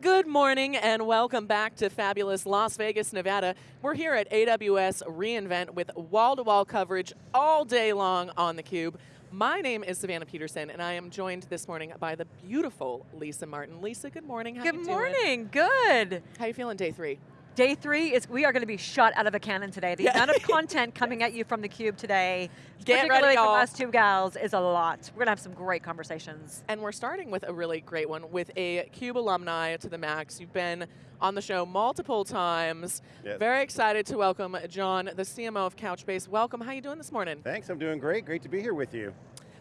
Good morning and welcome back to fabulous Las Vegas, Nevada. We're here at AWS reInvent with wall-to-wall coverage all day long on theCUBE. My name is Savannah Peterson and I am joined this morning by the beautiful Lisa Martin. Lisa, good morning, how Good you morning, good. How are you feeling day three? Day three is, we are going to be shot out of a cannon today. The Yeah. amount of content coming at you from theCUBE today, Get ready, particularly from y'all. us two gals, is a lot. We're going to have some great conversations. And we're starting with a really great one with a CUBE alumni to the max. You've been on the show multiple times. Yes. Very excited to welcome John, the CMO of Couchbase. Welcome, how are you doing this morning? Thanks, I'm doing great. Great to be here with you.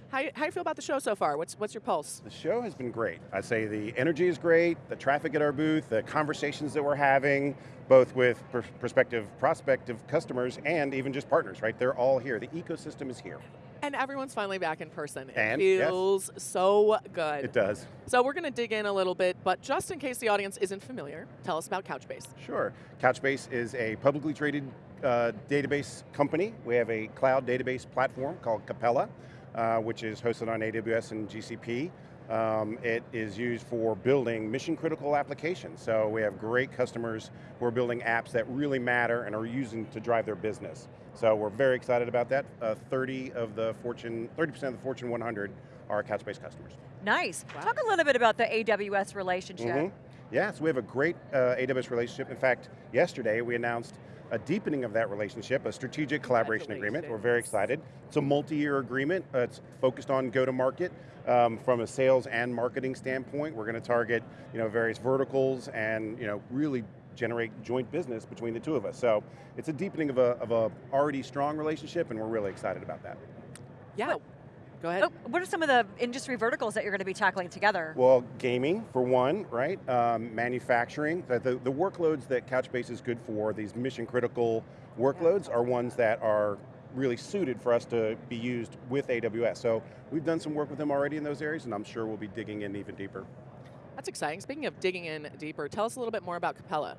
How, how you feel about the show so far? What's, what's your pulse? The show has been great. I'd say the energy is great, the traffic at our booth, the conversations that we're having, both with pr- prospective, prospective customers and even just partners, right? They're all here. The ecosystem is here. And everyone's finally back in person. It And, yes. feels so good. It does. So we're going to dig in a little bit, but just in case the audience isn't familiar, tell us about Couchbase. Sure. Couchbase is a publicly traded uh, database company. We have a cloud database platform called Capella, uh, which is hosted on AWS and GCP. Um, it is used for building mission critical applications. So we have great customers who are building apps that really matter and are using to drive their business. So we're very excited about that. Uh, 30 of the Fortune, 30% of the Fortune 100 are Couchbase customers. Nice. Wow. Talk a little bit about the AWS relationship. Mhm. Yeah, so we have a great uh, AWS relationship. In fact, yesterday we announced a deepening of that relationship, a strategic collaboration agreement. We're very excited. It's a multi-year agreement. Uh, it's focused on go-to-market um, from a sales and marketing standpoint. We're going to target you know, various verticals and you know, really generate joint business between the two of us. So it's a deepening of a, of a already strong relationship and we're really excited about that. Yeah, go ahead. Oh, what are some of the industry verticals that you're going to be tackling together? Well, gaming for one, right? Um, manufacturing, the, the, the workloads that Couchbase is good for, these mission critical workloads are ones that are really suited for us to be used with AWS. So we've done some work with them already in those areas and I'm sure we'll be digging in even deeper. That's exciting. Speaking of digging in deeper, tell us a little bit more about Capella.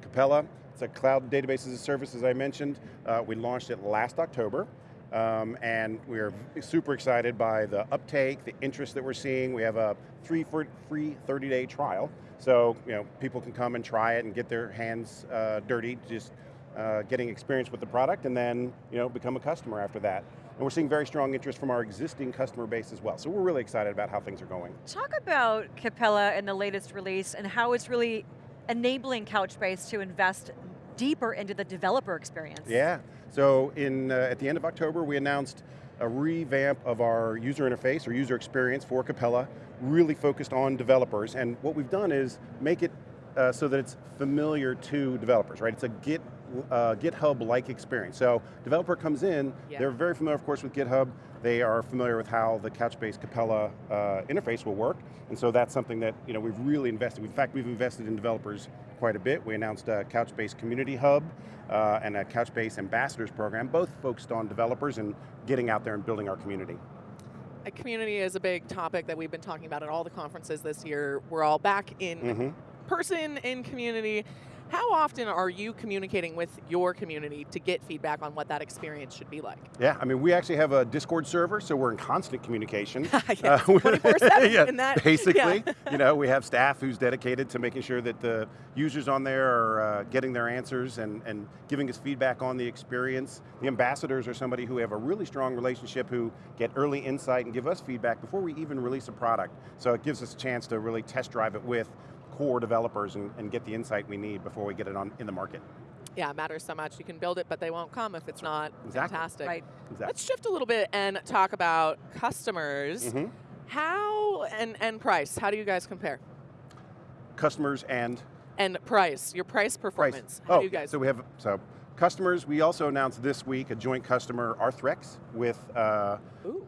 Capella, it's a cloud database as a service as I mentioned. Uh, we launched it last October. Um, and we're super excited by the uptake, the interest that we're seeing. We have a three free 30-day trial, so you know people can come and try it and get their hands uh, dirty, just uh, getting experience with the product, and then you know become a customer after that. And we're seeing very strong interest from our existing customer base as well. So we're really excited about how things are going. Talk about Capella and the latest release and how it's really enabling Couchbase to invest deeper into the developer experience. Yeah, so in, uh, at the end of October, we announced a revamp of our user interface or user experience for Capella, really focused on developers. And what we've done is make it uh, so that it's familiar to developers, right? It's a Git, uh, GitHub-like experience. So developer comes in, Yeah. they're very familiar, of course, with GitHub. They are familiar with how the Couchbase Capella uh, interface will work. And so that's something that you know, we've really invested. In fact, we've invested in developers quite a bit. We announced a Couchbase Community Hub uh, and a Couchbase Ambassadors Program, both focused on developers and getting out there and building our community. A community is a big topic that we've been talking about at all the conferences this year. We're all back in Mhm. person, in community. How often are you communicating with your community to get feedback on what that experience should be like? Yeah, I mean, we actually have a Discord server, so we're in constant communication. Yes, we're- 24/7 yeah, in that, Basically, yeah. you know, we have staff who's dedicated to making sure that the users on there are uh, getting their answers and, and giving us feedback on the experience. The ambassadors are somebody who have a really strong relationship who get early insight and give us feedback before we even release a product. So it gives us a chance to really test drive it with core developers and, and get the insight we need before we get it on in the market. Yeah, it matters so much. You can build it, but they won't come if it's not Exactly. fantastic. Right. Exactly. Let's shift a little bit and talk about customers. Mhm. How, and, and price, how do you guys compare? Customers and And price, your price performance. How oh, do you guys? so we have, so customers, we also announced this week a joint customer, Arthrex, with uh,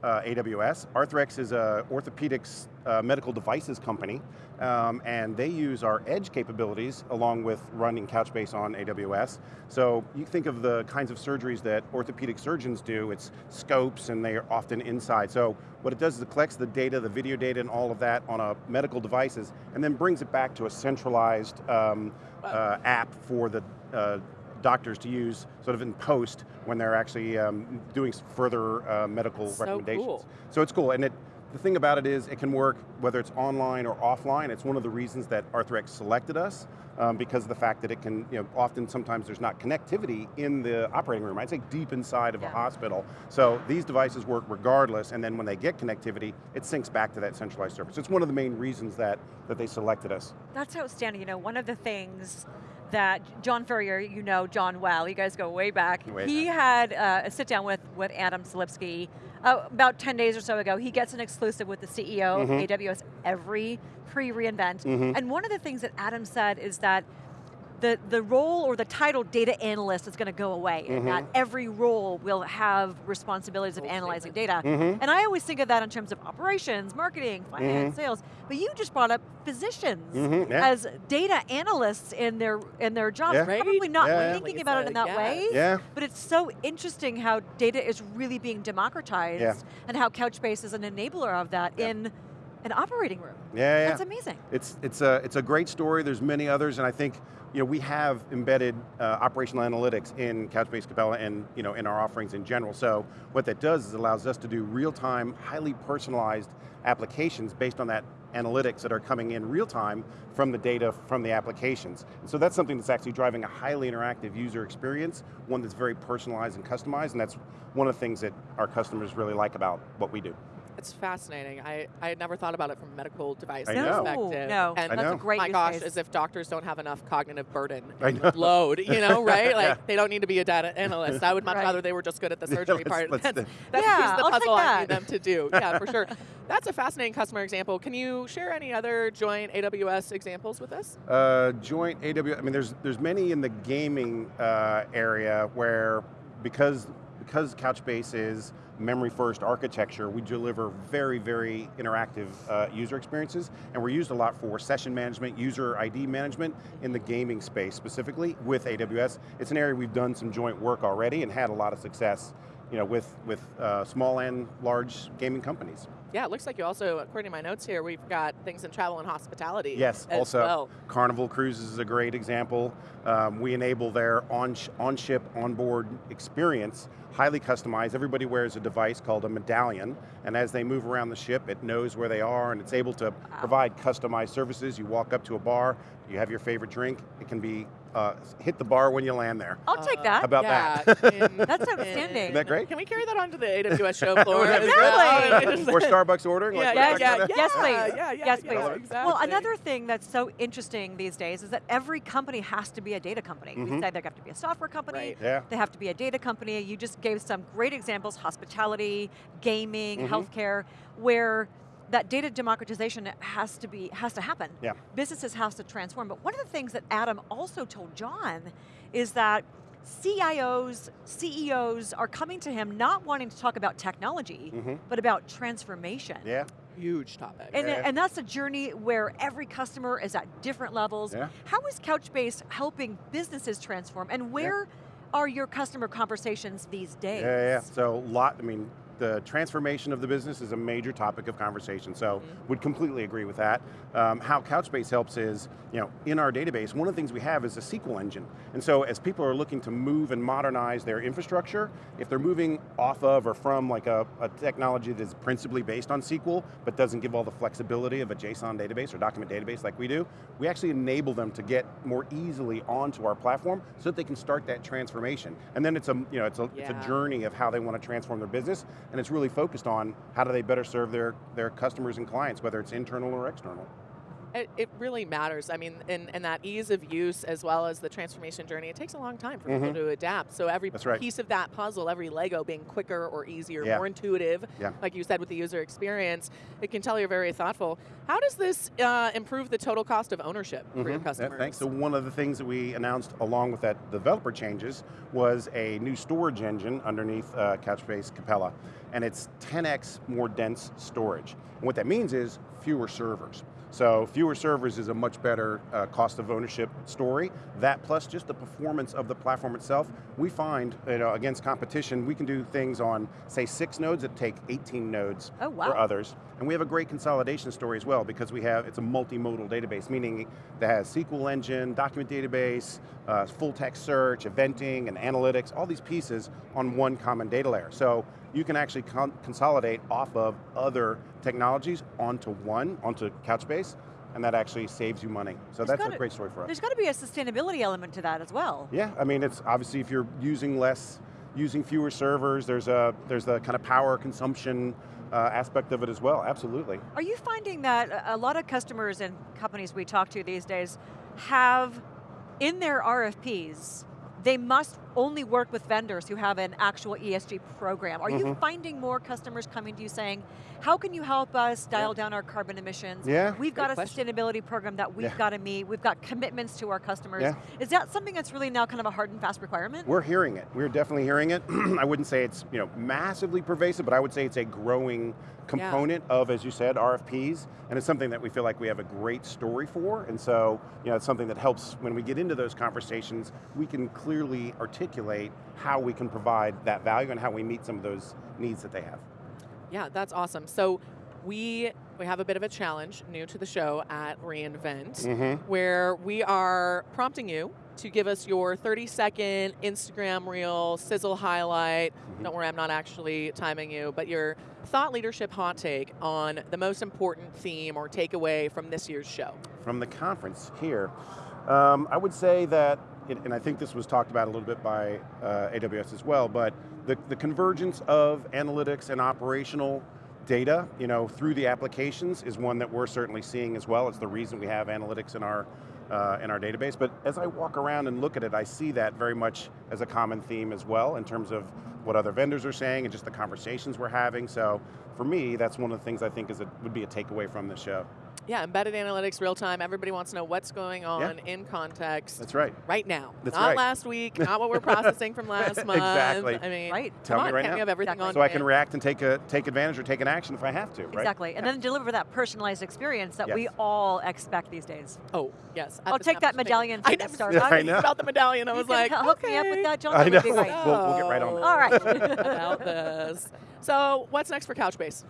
uh, AWS. Arthrex is a orthopedics uh, medical devices company, um, and they use our edge capabilities along with running Couchbase on AWS. So you think of the kinds of surgeries that orthopedic surgeons do, it's scopes and they are often inside. So what it does is it collects the data, the video data and all of that on a medical devices, and then brings it back to a centralized um, uh, app for the uh, doctors to use sort of in post when they're actually um, doing further uh, medical So recommendations. cool. So it's cool, and it the thing about it is it can work whether it's online or offline. It's one of the reasons that Arthrex selected us um, because of the fact that it can, you know, often sometimes there's not connectivity in the operating room. I'd say deep inside of Yeah. a hospital. So these devices work regardless and then when they get connectivity, it syncs back to that centralized service. It's one of the main reasons that, that they selected us. That's outstanding. You know, one of the things that John Furrier, you know John well, you guys go way back. Way he had uh, a sit down with, with Adam Selipsky uh, about 10 days or so ago. He gets an exclusive with the CEO Mhm. of AWS every pre-reInvent. Mhm. And one of the things that Adam said is that the, the role or the title data analyst is going to go away and that Mhm. every role will have responsibilities of analyzing data. Mhm. And I always think of that in terms of operations, marketing, finance, sales. But you just brought up physicians Mhm, yeah. as data analysts in their in their jobs. Yeah. Right? Probably not Yeah, thinking about it in that way. Yeah. But it's so interesting how data is really being democratized and how Couchbase is an enabler of that in an operating room. Yeah, yeah. That's amazing. It's, it's, a, it's a great story, there's many others, and I think you know, we have embedded uh, operational analytics in Couchbase Capella and you know, in our offerings in general. So what that does is allows us to do real-time, highly personalized applications based on that analytics that are coming in real time from the data from the applications. And so that's something that's actually driving a highly interactive user experience, one that's very personalized and customized, and that's one of the things that our customers really like about what we do. It's fascinating. I, I had never thought about it from a medical device I know. perspective. No, And I that's know. a great my use gosh, case. as if doctors don't have enough cognitive burden I know. load, you know, right? Like Yeah. they don't need to be a data analyst. I would much Right. rather they were just good at the Yeah, surgery let's- part. let's That's, do- that's Yeah, the piece of the I'll take puzzle I need them to do. Yeah, for sure. That's a fascinating customer example. Can you share any other joint AWS examples with us? Uh, joint AWS, I mean, there's, there's many in the gaming uh, area where because, because Couchbase is memory first architecture, we deliver very, very interactive uh, user experiences, and we're used a lot for session management, user ID management in the gaming space specifically with AWS. It's an area we've done some joint work already and had a lot of success you know, with, with uh, small and large gaming companies. Yeah, it looks like you also, according to my notes here, we've got things in travel and hospitality. Yes, also well. Carnival Cruises is a great example. Um, we enable their on, on ship, onboard experience, highly customized. Everybody wears a device called a medallion, and as they move around the ship, it knows where they are, and it's able to provide customized services. You walk up to a bar, you have your favorite drink, it can be uh, hit the bar when you land there. I'll take that. about yeah, that? in- That's in- outstanding. Isn't that great? Can we carry that onto the AWS show floor? That'd be as well? great. Just- or Starbucks ordering? Yeah, like yeah, yeah, yeah. Yes, please. Yeah, yeah, yes, yeah, please. exactly. Well, another thing that's so interesting these days is that every company has to be a data company. We Mhm. say they have to be a software company, Right. Yeah. they have to be a data company. You just gave some great examples, hospitality, gaming, Mhm. healthcare, where that data democratization has to be has to happen. Yeah. Businesses has to transform. But one of the things that Adam also told John is that CIOs, CEOs are coming to him not wanting to talk about technology, Mhm. but about transformation. Yeah. Huge topic. And, Yeah. and that's a journey where every customer is at different levels. Yeah. How is Couchbase helping businesses transform and where are your customer conversations these days? Yeah, yeah. So, lot. I mean, the transformation of the business is a major topic of conversation. So, would completely agree with that. Um, how Couchbase helps is, you know, in our database, one of the things we have is a SQL engine. And so, as people are looking to move and modernize their infrastructure, if they're moving off of or from like a, a technology that's principally based on SQL, but doesn't give all the flexibility of a JSON database or document database like we do, we actually enable them to get more easily onto our platform so that they can start that transformation. And then it's a, you know, it's a, it's a journey of how they want to transform their business, and it's really focused on how do they better serve their, their customers and clients, whether it's internal or external. It, it really matters. I mean, and, and that ease of use as well as the transformation journey, it takes a long time for people Mhm. to adapt. So every right. piece of that puzzle, every Lego being quicker or easier, Yeah. more intuitive, Yeah. like you said with the user experience, it can tell you're very thoughtful. How does this uh, improve the total cost of ownership for your Mhm. Customers? thanks. So one of the things that we announced along with that developer changes was a new storage engine underneath uh, Couchbase Capella, and it's 10x more dense storage. And what that means is fewer servers. So fewer servers is a much better uh, cost of ownership story. That plus just the performance of the platform itself, we find you know, against competition, we can do things on, say, six nodes that take 18 nodes Oh, wow. for others. And we have a great consolidation story as well because we have, it's a multimodal database, meaning that has SQL engine, document database, uh, full text search, eventing, and analytics, all these pieces on one common data layer. So you can actually con consolidate off of other technologies onto one, onto Couchbase, and that actually saves you money. So There's that's gotta- a great story for us. There's got to be a sustainability element to that as well. Yeah, I mean, it's obviously if you're using less, using fewer servers, there's a there's the kind of power consumption uh, aspect of it as well. Absolutely. Are you finding that a- a lot of customers and companies we talk to these days have in their RFPs, they must only work with vendors who have an actual ESG program. Are you Mhm. finding more customers coming to you saying, how can you help us dial down our carbon emissions? Yeah. We've got Good a question. sustainability program that we've Yeah. got to meet. We've got commitments to our customers. Yeah. Is that something that's really now kind of a hard and fast requirement? We're hearing it. We're definitely hearing it. I wouldn't say it's you know massively pervasive, but I would say it's a growing component of, as you said, RFPs, and it's something that we feel like we have a great story for, and so you know it's something that helps when we get into those conversations. We can clearly articulate how we can provide that value and how we meet some of those needs that they have. Yeah, that's awesome. So we we have a bit of a challenge new to the show at reInvent, Mhm. where we are prompting you to give us your 30 second Instagram reel sizzle highlight. Mhm. Don't worry, I'm not actually timing you, but your thought leadership hot take on the most important theme or takeaway from this year's show. from the conference here. Um, I would say that, and I think this was talked about a little bit by uh, AWS as well, but the, the convergence of analytics and operational data, you know, through the applications is one that we're certainly seeing as well. It's the reason we have analytics in our uh, in our database. But as I walk around and look at it, I see that very much as a common theme as well in terms of what other vendors are saying and just the conversations we're having. So for me, that's one of the things I think is a, would be a takeaway from the show. Yeah, embedded analytics, real time. Everybody wants to know what's going on Yeah. in context That's right. right now. That's not right. last week, not what we're processing from last month. Exactly. I mean, Right. Tell come me on, right can't now. we have everything Exactly. on So I can react and take a take advantage or take an action if I have to, right? Exactly, and Yeah. then deliver that personalized experience that Yes. we all expect these days. Oh, yes. At I'll take snap that of a finger. medallion I from know, the Starbucks. Yeah, I I know. about the medallion. I You was like, hel- hook me up with that, John. I That would be know. We'll- we'll get right on that. All right. about this. So, what's next for Couchbase?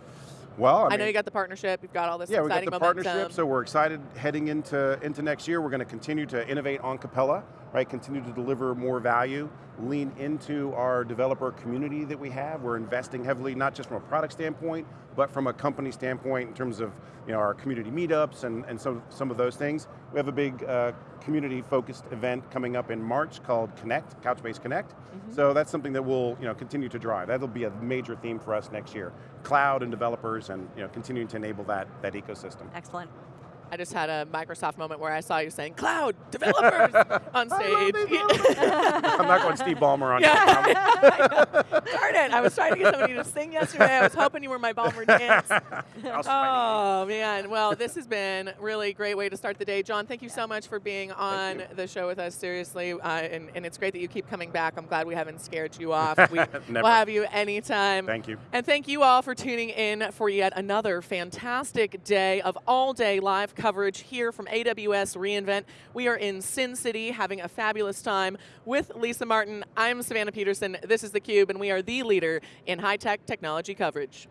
Well, I, I, mean, know you got the partnership. You've got all this yeah, we got exciting the momentum. partnership, so we're excited heading into into next year. We're going to continue to innovate on Capella, right? Continue to deliver more value, lean into our developer community that we have. We're investing heavily, not just from a product standpoint, but from a company standpoint in terms of you know our community meetups and and some some of those things. We have a big uh, community-focused event coming up in March called Connect, Couchbase Connect. Mm-hmm. So that's something that we'll you know continue to drive. That'll be a major theme for us next year. Cloud and developers, and you know continuing to enable that that ecosystem. Excellent. I just had a Microsoft moment where I saw you saying "cloud developers" on stage. I'm not going Steve Ballmer on. Yeah. Darn it! I was trying to get somebody to sing yesterday. I was hoping you were my Ballmer dance. Oh man! Well, this has been a really great way to start the day, John. Thank you so much for being on the show with us. Seriously, uh, and, and it's great that you keep coming back. I'm glad we haven't scared you off. We, Never. will have you anytime. Thank you. And thank you all for tuning in for yet another fantastic day of all day live coverage here from AWS reInvent. We are in Sin City having a fabulous time with Lisa Martin. I'm Savannah Peterson. This is theCUBE, and we are the leader in high tech technology coverage.